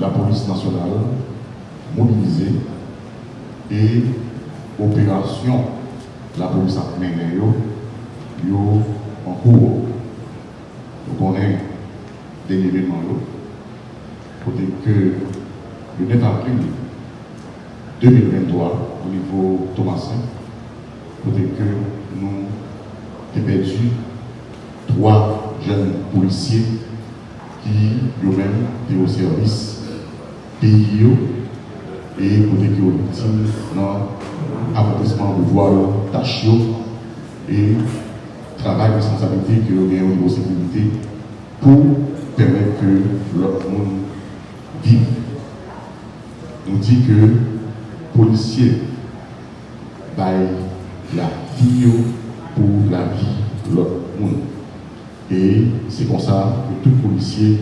la police nationale mobilisée et opération la police a mené en cours. Donc on est des événements côté que le 9 avril 2023 au niveau Thomasin, côté que nous avons perdu trois jeunes policiers qui eux-mêmes étaient au service pays et côté qui ont victime dans de voie tâche et travail responsabilité que nous avons au sécurité pour permettre que l'autre monde vive. Nous dit que policiers baillent la vie pour la vie de l'autre monde. Et c'est comme ça que tous les policiers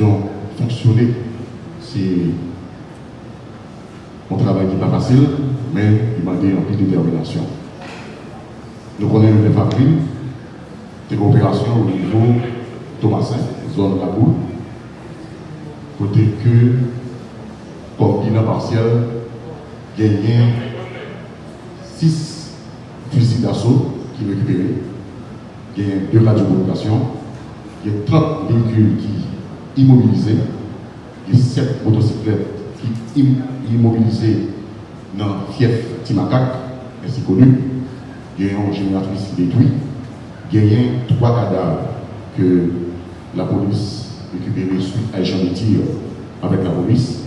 ont fonctionné. C'est un travail qui n'est pas facile, mais il m'a dit en plus détermination. Nous connaissons le 9 avril, des coopérations au niveau Thomasin, zone La Boule, côté que, bilan partiel, a 6 fusils d'assaut qui récupérés, il y a deux radiocommunications, il y a 30 véhicules qui immobilisés, il y a 7 motocyclettes qui immobilisées dans fief Timakak, ainsi connu, il y a un génératrice détruit, il y a trois cadavres que la police récupérée suite à échange de tir avec la police.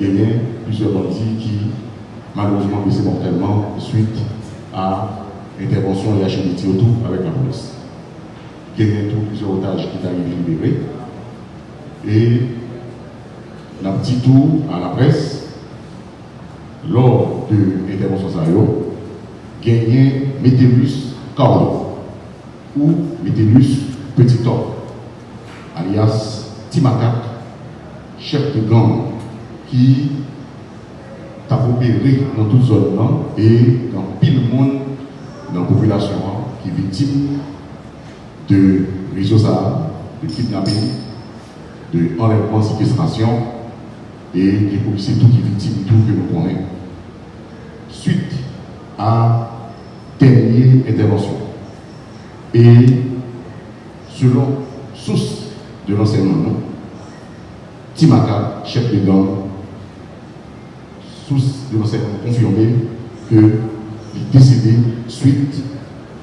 Il y a plusieurs bandits qui malheureusement blessés mortellement suite à intervention et de tir autour avec la police. Il y a plusieurs otages qui arrivés libérés. Et un petit tour à la presse, lors de l'intervention Sayo, gagné Métellus Carlo ou Métellus Petit alias Timakak, chef de gang qui a opéré dans toute zone et dans pile monde dans la population qui est victime de réseaux de kidnapping, de enlèvement, séquestration et les policiers tout qui victime tout que nous connaissons. Suite à dernière intervention. Et selon source de l'enseignement, Timaka, chef de gang, source de l'enseignement confirmé que est décédé suite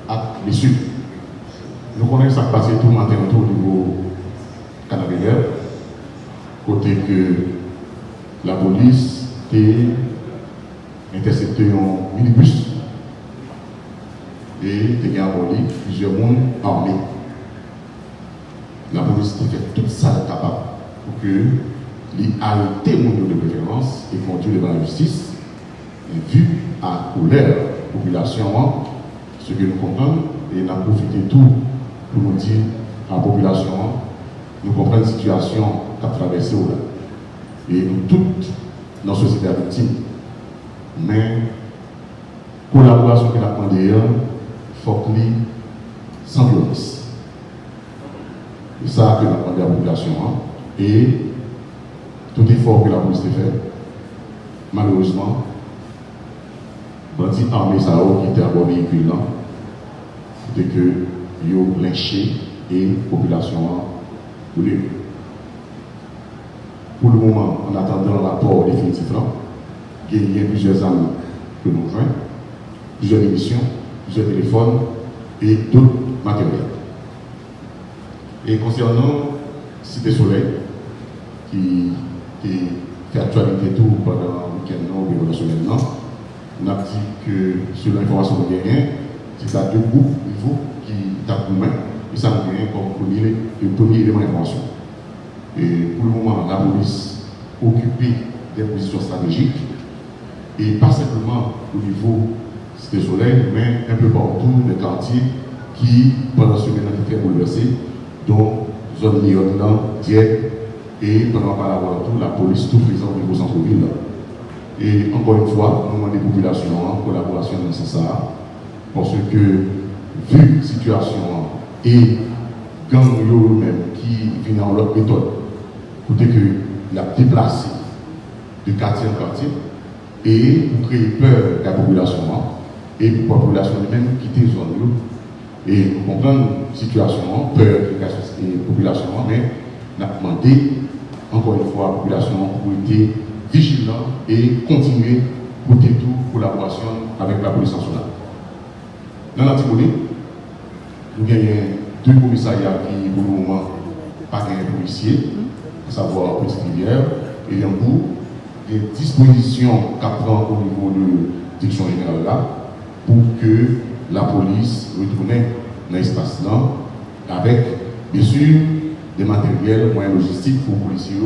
à blessure. Nous connaissons ça passé tout le matin autour du niveau Canadair, côté que la police a intercepté un minibus et a abordé plusieurs mondes armés. La police a fait tout ça capable pour que les arrêter de préférence et conduire devant la justice. Vu à la population, ce que nous comprenons, et avons profité tout pour nous dire à la population, nous comprenons la situation qu'a traversée Et nous toutes, dans la société victime. Mais, collaboration que nous avons d'ailleurs, il faut que sans violence. C'est ça que nous avons demandé à la population. Hein. Et tout effort que la police a fait, malheureusement, bandits armés ça qui était à bord véhicule là, c'était que ont lynché et la population a Pour le moment, en attendant le rapport définitif il y a plusieurs armes que nous avons, plusieurs émissions, plusieurs téléphones et d'autres matériels. Et concernant Cité Soleil, qui fait actualité tout pendant le week-end ou la semaine, on a dit que selon l'information que nous c'est ça deux groupes niveau et ça gagne comme premier, le premier élément d'information. Et pour le moment, la police occupée des positions stratégiques et pas simplement au niveau Cité Soleil, mais un peu partout les quartiers qui, pendant ce ont été bouleversés, dont zone Lyon, Dieppe, et pendant tout, la police tout présent au niveau centre-ville. Et encore une fois, nous demandons des populations en collaboration dans ce sens parce que, vu la situation et gang eux-mêmes qui viennent en leur méthode, côté que la déplacé de quartier en quartier et pour créer peur à la population et pour la population même quitter zone et pour comprendre la situation, peur de la population, mais on a demandé encore une fois à la population pour être vigilant et continuer pour toute collaboration avec la police nationale. Dans l'Antipolis, nous avons deux commissariats qui, pour le moment, pas de policiers, à savoir Petite Rivière et Yambou. Des dispositions qu'à prend au niveau de la direction générale là pour que la police retourne dans l'espace là avec, bien sûr, des matériels, moyens logistiques pour les policiers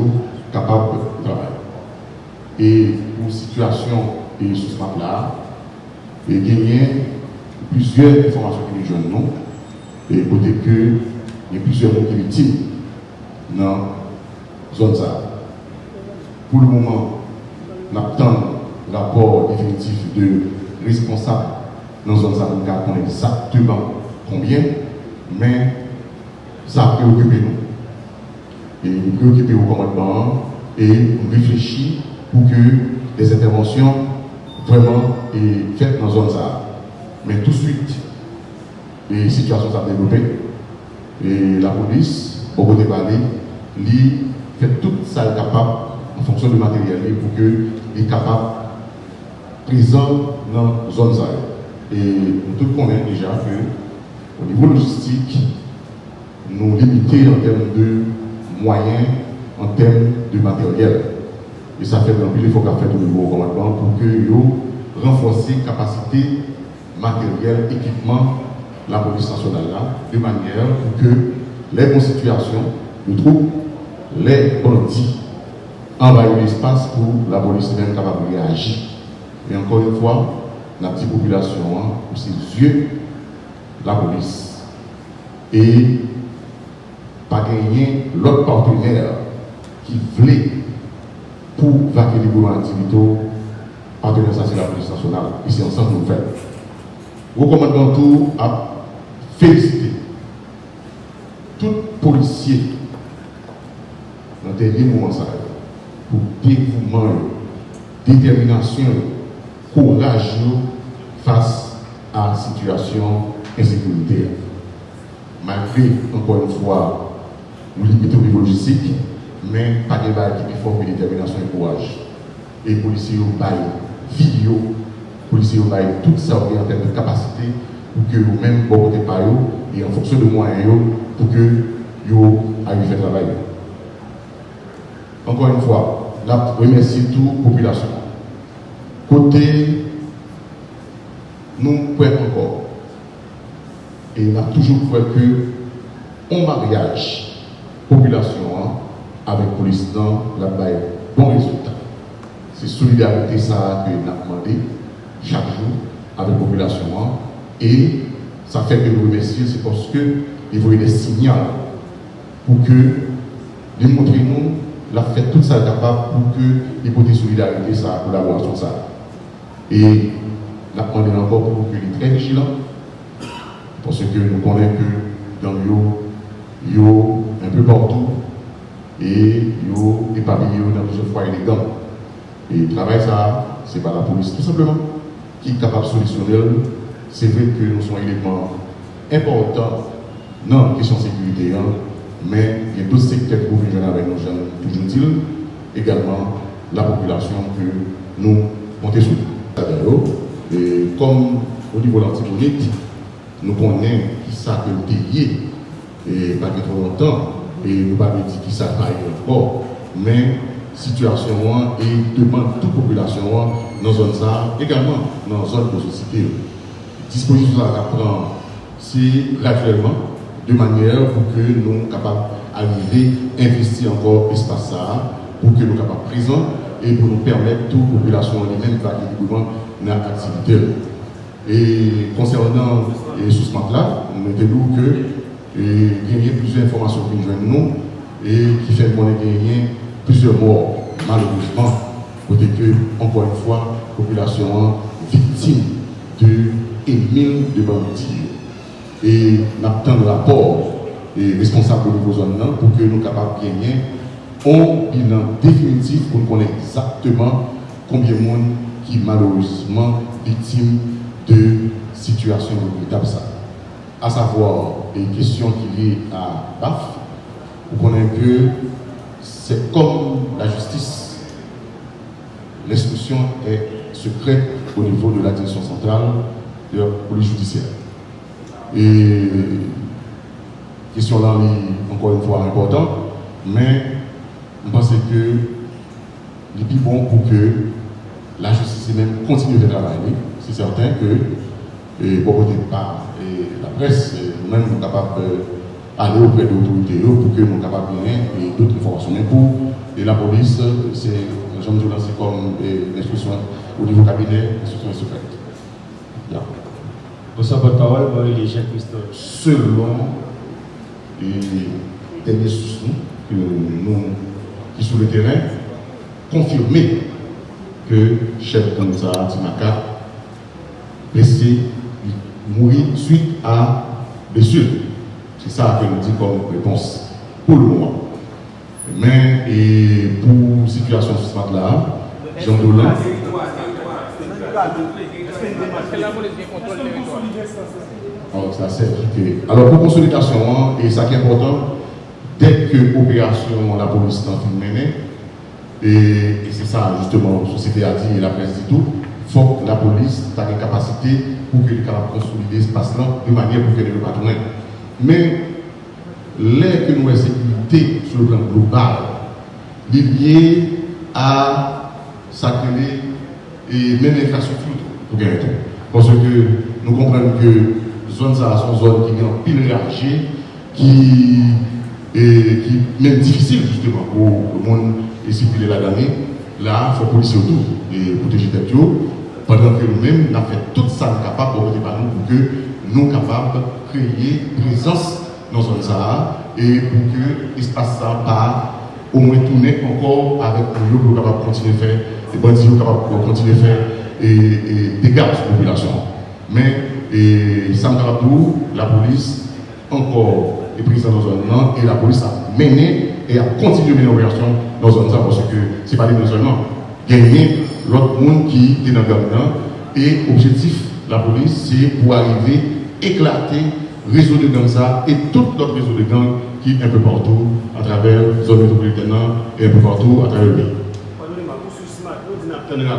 capables de travailler. Et pour situation et sous ce là, il y a plusieurs informations que nous non, et côté que il y a plusieurs victimes dans la zone ça. Pour le moment, nous attendons le rapport définitif de responsable dans la zone ça, nous connaît exactement combien, mais ça préoccupe nous. Et nous préoccuper au commandement et nous réfléchir pour que les interventions vraiment soient faites dans la zone ça. Mais tout de suite, les situations sont développées. Et la police, au bout de parler, lui fait tout ça capable en fonction du matériel pour qu'il soit capable présent dans la zone Et nous tous connaissons déjà que au niveau logistique, nous limitons en termes de moyens, en termes de matériel. Et ça fait un peu d'efforts qu'à faire au niveau commandement pour que nous renforcer capacité matériel, équipement la police nationale là, de manière que les constitutions nous trouvent les bandits envahissent l'espace pour la police même capable de réagir. Et encore une fois, la petite population, hein, pour la police. Et pas gagner l'autre partenaire qui voulait pour vaquer les gouvernements activités, partenaire ça c'est la police nationale. Ici ensemble nous faisons. Recommandons tout à féliciter tout policier dans dernier moment ça, pour dévouement, détermination, courage face à la situation insécuritaire. Malgré, encore une fois, nous limitons au niveau logistique, mais pas de bail qui forme détermination et courage. Et les policiers ont bail vidéo, les policiers ont bail toute sa en termes de capacité pour que vous-même, vous par et en fonction de moyens, pour que vous à faire travail. Encore une fois, là, remercie toute la population. Côté, nous pouvons encore. Et on a toujours cru que un mariage, population, hein, avec police, la bail, bon résultat. C'est solidarité ça que nous avons demandé chaque jour avec la population. Et ça fait que nous remercions, c'est parce que il voyait des signaux pour que nous montrer nous la fait tout ça capable pour que l'hypothèse solidarité, ça, collaboration, ça. Et la demandé encore pour que est très vigilant, parce que nous connaissons que dans yo, yo un peu partout, et yo éparpillé dans plusieurs fois élégants. Et le travail, ça, c'est pas la police, tout simplement, qui est capable de solutionner c'est vrai que nous sommes éléments importants dans la question de sécurité, hein, mais il y a d'autres secteurs qui peuvent avec nos jeunes, toujours dit, également la population que nous comptons sur. Et comme au niveau de l'antimonite, nous connaissons qui ça que le et pas trop longtemps, et nous ne pas dire qui ça pas encore, mais situation et demande toute population dans zone ça, également dans la zone de société disposition à prendre, c'est graduellement, de manière pour que nous soyons capables d'arriver investir encore l'espace ça, pour que nous soyons capables présents et pour nous permettre toute population elle-même librement dans l'activité. Et concernant les sous là, nous mettons que il y a plusieurs informations qui nous nous et qui fait qu'on ait gagné plusieurs morts, malheureusement, côté que, encore une fois, la population victime de et mille de bandits. Et nous avons le rapport et responsable de nos zones pour que nous capables de gagner un bilan définitif pour connaître exactement combien de monde qui malheureusement victime de situations regrettables. À savoir, les questions qui liées à BAF, vous connaissez que c'est comme la justice. L'instruction est secrète au niveau de la direction centrale de la police judiciaire. Et question là, encore une fois, importante, mais je pense que il est plus bon pour que la justice même continue de travailler. C'est certain que, et, bon, pas, et la presse, nous-mêmes, sommes capables d'aller auprès de l'autorité pour que nous soyons capables de d'autres informations. Mais pour et la police, c'est, comme l'instruction au niveau cabinet, l'instruction est secrète. Parole, moi, les Jacques Christophe. Selon les derniers sources que nous, qui sur le terrain, confirmer que chef Kanza Timaka blessé, mourir suite à blessure. C'est ça que nous dit comme réponse pour le moment. Mais et pour situation ce là Jean Dolan. Alors, ça sert. Alors, pour consolidation, et ça qui est important, dès que l'opération, la police est en train de mener, et, c'est ça, justement, la société a dit et la presse dit tout. Il faut que la police ait une capacité pour qu'elle puisse consolider ce espace-là de manière pour qu'elle ne pas tourner. Mais, l'air que nous avons sécurité sur le plan global, lié à sacrer et même l'infrastructure pour gagner Parce que nous comprenons que zone ça sont zones qui ont pile qui qui même difficile justement pour le monde et circuler la dernière, là, il faut policier autour et protéger tête pendant que nous-mêmes, nous avons fait tout ça capable pour que nous soyons capables de créer présence dans zone ça et pour que l'espace ça pas au moins tourner encore avec nous pour continuer à faire, les bandits capables de continuer à faire et, dégâts sur la population. Mais ça me la police encore est présente dans zone et la police a mené et a continué à mener l'opération dans zone ça parce que ce n'est pas des seulement. Gagner l'autre monde qui est dans le gouvernement et l'objectif de la police c'est pour arriver éclater réseau de gangs ça et tout notre réseau de gangs qui est un peu partout à travers la zone métropolitaine et un peu partout à travers le pays. Mais la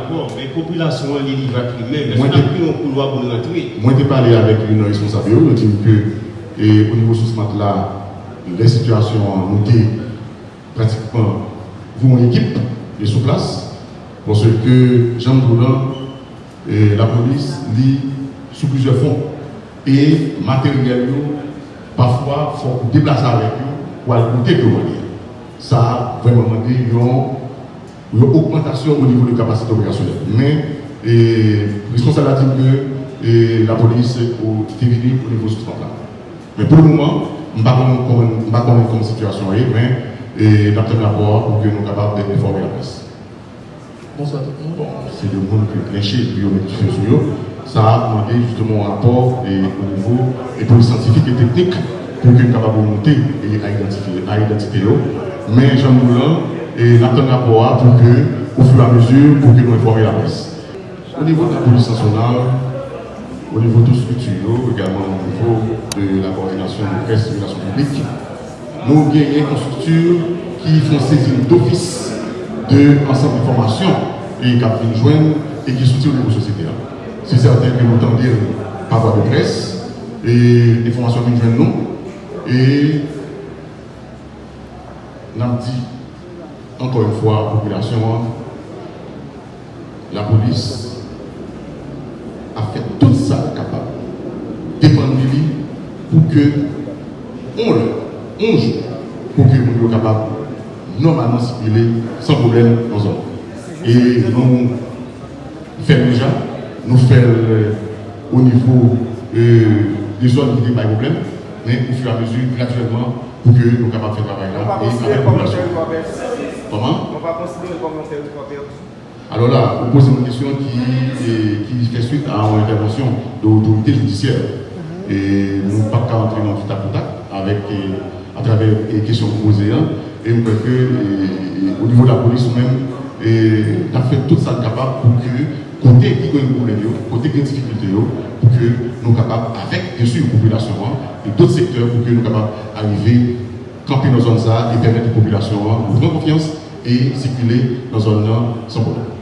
population est va même. Moi, j'ai un couloir pour rentrer. Moi, j'ai parlé avec une responsable, qui dit que et au niveau de ce là, les situations ont été pratiquement vous une équipe est sur place parce que Jean Boulan et la police lit sous plusieurs fonds et matériel parfois il faut déplacer avec eux pour aller goûter que Ça vraiment demandé une, augmentation au niveau de capacité opérationnelle. Mais et, responsable a dit que la police est au niveau ce là. Mais pour le moment, je ne sais pas comment la situation est, mais et nous avons rapport pour que nous soyons capables d'informer la presse. Bonsoir tout le monde. Bon, c'est le monde qui est on met sur Ça a demandé justement un rapport et, au niveau polices scientifiques et techniques pour que nous capables de monter et à identifier, à identifier. Mais Jean Moulin, et nous avons un rapport pour que, au fur et à mesure, pour que nous informions la presse. Au niveau de la police nationale, au niveau de structure, également au niveau de la coordination de presse et de publiques, nous gagnons une structure qui font saisir d'office de l'ensemble d'informations et qui viennent joindre et qui soutient au niveau société. C'est certain que nous entendons par voie de presse et l'information qui viennent nous et nous dit encore une fois la population la police a fait tout ça capable dépendre de lui pour que on le un jour pour que nous soyons capables normalement circuler sans problème dans zone. Et nous faisons déjà, nous faisons euh, au niveau euh, des zones qui n'ont pas de problème, mais au fur et à mesure, graduellement, pour que nous soyons capables de faire travail là. Et avec la Comment? Alors là, vous posez une question qui, qui fait suite à une intervention de l'autorité judiciaire. Mhm. Et nous n'avons pas qu'à entrer dans tout à contact avec, euh, à travers les questions posées. Et nous que, et, au niveau de la police même, et, a fait tout ça capable pour que, côté qui a des problèmes, côté qui a des difficultés, pour que nous capables, avec, bien sûr, population, hein, et d'autres secteurs, pour que nous capables d'arriver camper dans zone ça et permettre aux populations de prendre confiance et circuler dans zone sans problème.